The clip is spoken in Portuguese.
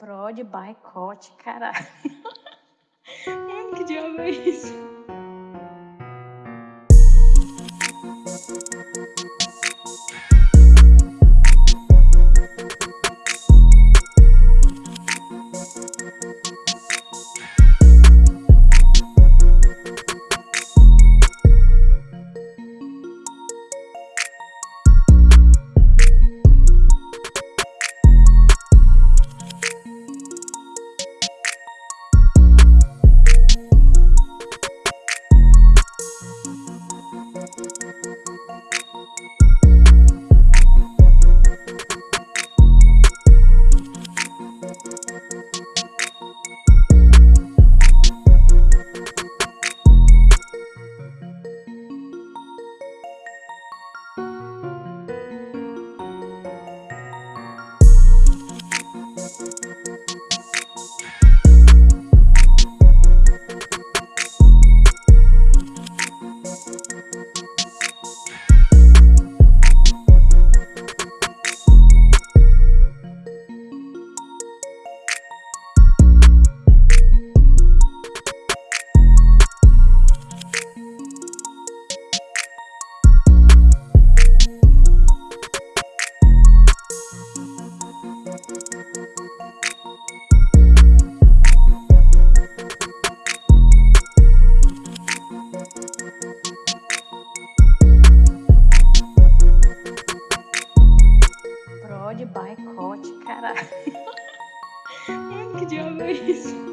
Prod boicote, caralho. Mano, que diabo é isso? Caralho. que diabo é isso?